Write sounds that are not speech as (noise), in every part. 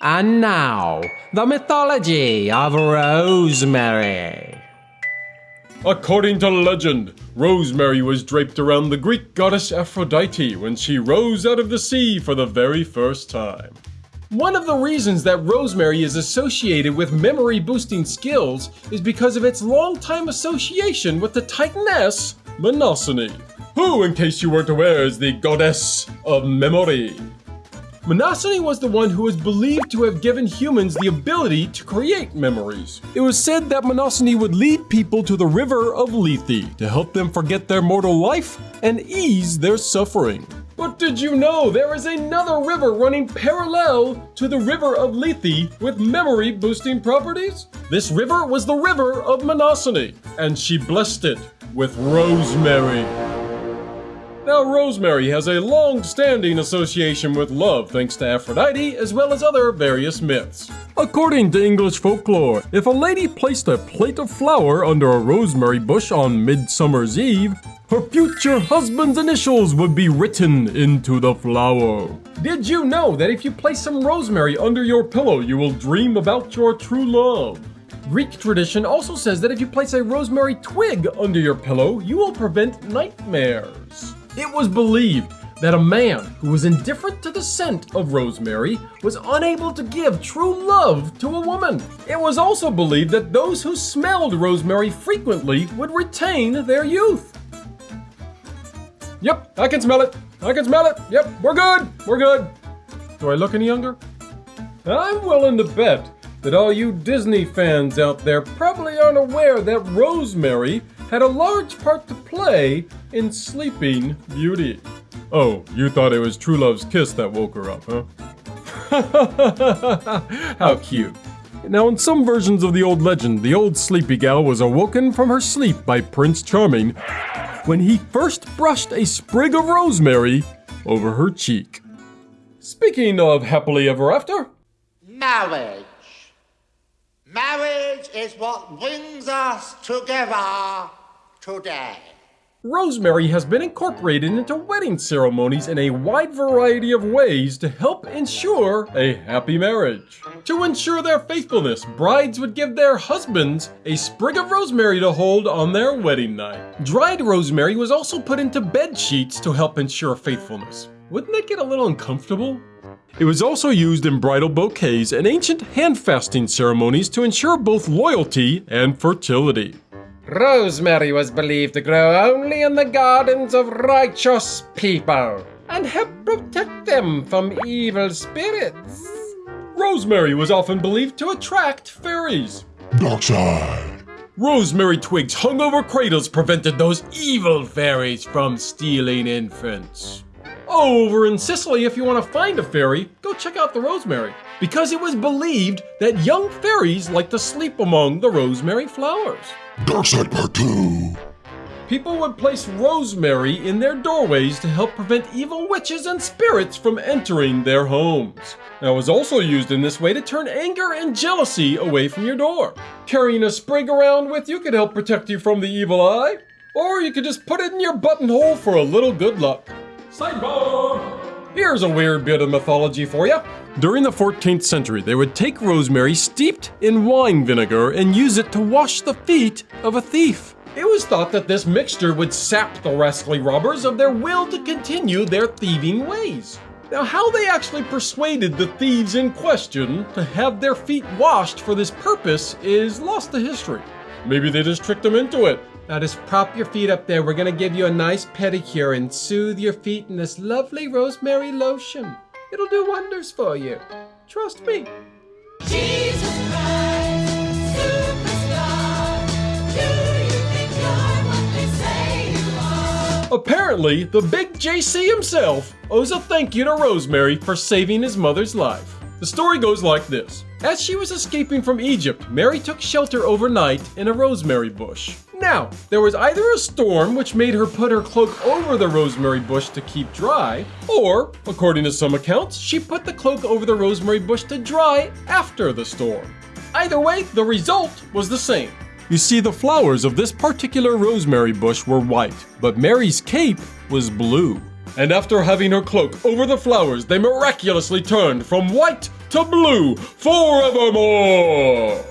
And now, the mythology of Rosemary. According to legend, Rosemary was draped around the Greek goddess Aphrodite when she rose out of the sea for the very first time. One of the reasons that rosemary is associated with memory boosting skills is because of its long-time association with the titaness Mnemosyne, who, in case you weren't aware, is the goddess of memory. Mnemosyne was the one who was believed to have given humans the ability to create memories. It was said that Mnemosyne would lead people to the river of Lethe to help them forget their mortal life and ease their suffering. But did you know there is another river running parallel to the river of Lethe with memory boosting properties? This river was the river of Mnemosyne, and she blessed it with rosemary. Now, rosemary has a long-standing association with love thanks to Aphrodite as well as other various myths. According to English folklore, if a lady placed a plate of flour under a rosemary bush on Midsummer's Eve, her future husband's initials would be written into the flour. Did you know that if you place some rosemary under your pillow, you will dream about your true love? Greek tradition also says that if you place a rosemary twig under your pillow, you will prevent nightmares. It was believed that a man who was indifferent to the scent of rosemary was unable to give true love to a woman. It was also believed that those who smelled rosemary frequently would retain their youth. Yep, I can smell it. I can smell it. Yep, we're good. We're good. Do I look any younger? I'm willing to bet that all you Disney fans out there probably aren't aware that rosemary had a large part to play in Sleeping Beauty. Oh, you thought it was True Love's kiss that woke her up, huh? (laughs) How cute. Now, in some versions of the old legend, the old sleepy gal was awoken from her sleep by Prince Charming when he first brushed a sprig of rosemary over her cheek. Speaking of happily ever after, Marriage. Marriage is what brings us together today. Rosemary has been incorporated into wedding ceremonies in a wide variety of ways to help ensure a happy marriage. To ensure their faithfulness, brides would give their husbands a sprig of rosemary to hold on their wedding night. Dried rosemary was also put into bed sheets to help ensure faithfulness. Wouldn't that get a little uncomfortable? It was also used in bridal bouquets and ancient hand fasting ceremonies to ensure both loyalty and fertility. Rosemary was believed to grow only in the gardens of righteous people and help protect them from evil spirits. Rosemary was often believed to attract fairies. Dark side. Rosemary twigs hung over cradles prevented those evil fairies from stealing infants. Oh, over in Sicily, if you want to find a fairy, go check out the rosemary. Because it was believed that young fairies like to sleep among the rosemary flowers. Dark side part two. People would place rosemary in their doorways to help prevent evil witches and spirits from entering their homes. Now, it was also used in this way to turn anger and jealousy away from your door. Carrying a sprig around with you could help protect you from the evil eye, or you could just put it in your buttonhole for a little good luck. Sidebar! Here's a weird bit of mythology for you. During the 14th century, they would take rosemary steeped in wine vinegar and use it to wash the feet of a thief. It was thought that this mixture would sap the rascally robbers of their will to continue their thieving ways. Now, how they actually persuaded the thieves in question to have their feet washed for this purpose is lost to history. Maybe they just tricked them into it. Now just prop your feet up there. We're gonna give you a nice pedicure and soothe your feet in this lovely rosemary lotion. It'll do wonders for you. Trust me. Jesus Christ, superstar. Do you think you're what they say you are? Apparently, the big JC himself owes a thank you to Rosemary for saving his mother's life. The story goes like this. As she was escaping from Egypt, Mary took shelter overnight in a rosemary bush. Now, there was either a storm which made her put her cloak over the rosemary bush to keep dry, or, according to some accounts, she put the cloak over the rosemary bush to dry after the storm. Either way, the result was the same. You see, the flowers of this particular rosemary bush were white, but Mary's cape was blue. And after having her cloak over the flowers, they miraculously turned from white to blue forevermore.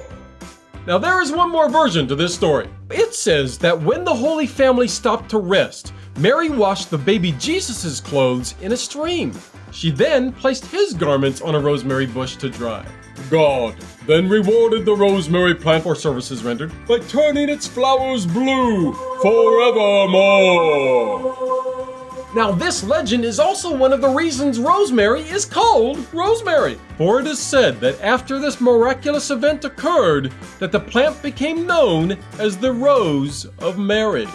Now, there is one more version to this story. It says that when the Holy Family stopped to rest, Mary washed the baby Jesus' clothes in a stream. She then placed his garments on a rosemary bush to dry. God then rewarded the rosemary plant for services rendered by turning its flowers blue forevermore. Now, this legend is also one of the reasons rosemary is called rosemary. For it is said that after this miraculous event occurred, that the plant became known as the Rose of Mary.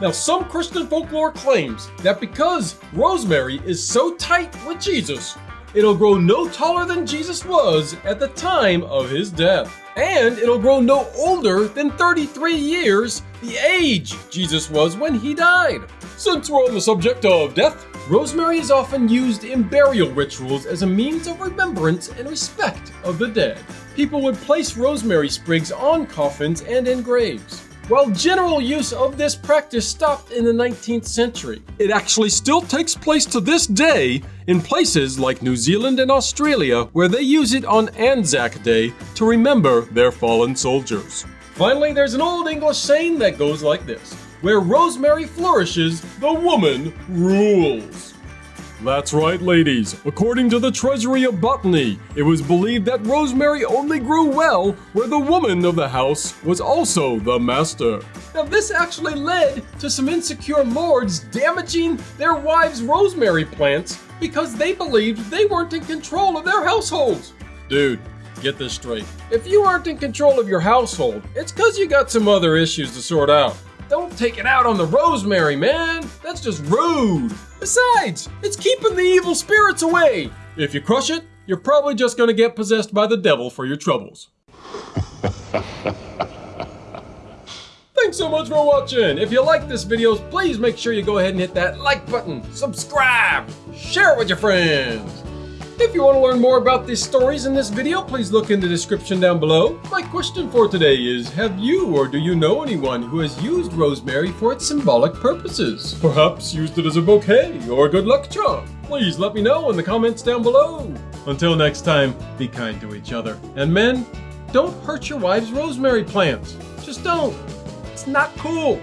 Now, some Christian folklore claims that because rosemary is so tight with Jesus, it'll grow no taller than Jesus was at the time of his death. And it'll grow no older than 33 years, the age Jesus was when he died. Since we're on the subject of death, Rosemary is often used in burial rituals as a means of remembrance and respect of the dead. People would place rosemary sprigs on coffins and in graves. While general use of this practice stopped in the 19th century, it actually still takes place to this day in places like New Zealand and Australia where they use it on Anzac Day to remember their fallen soldiers. Finally, there's an old English saying that goes like this Where rosemary flourishes, the woman rules. That's right, ladies. According to the Treasury of Botany, it was believed that rosemary only grew well where the woman of the house was also the master. Now, this actually led to some insecure lords damaging their wives' rosemary plants because they believed they weren't in control of their households. Dude, get this straight. If you aren't in control of your household, it's because you got some other issues to sort out. Take it out on the rosemary, man. That's just rude. Besides, it's keeping the evil spirits away. If you crush it, you're probably just gonna get possessed by the devil for your troubles. (laughs) Thanks so much for watching. If you like this video, please make sure you go ahead and hit that like button, subscribe, share it with your friends. If you want to learn more about these stories in this video, please look in the description down below. My question for today is, have you or do you know anyone who has used rosemary for its symbolic purposes? Perhaps used it as a bouquet or a good luck charm? Please let me know in the comments down below. Until next time, be kind to each other. And men, don't hurt your wife's rosemary plants. Just don't. It's not cool.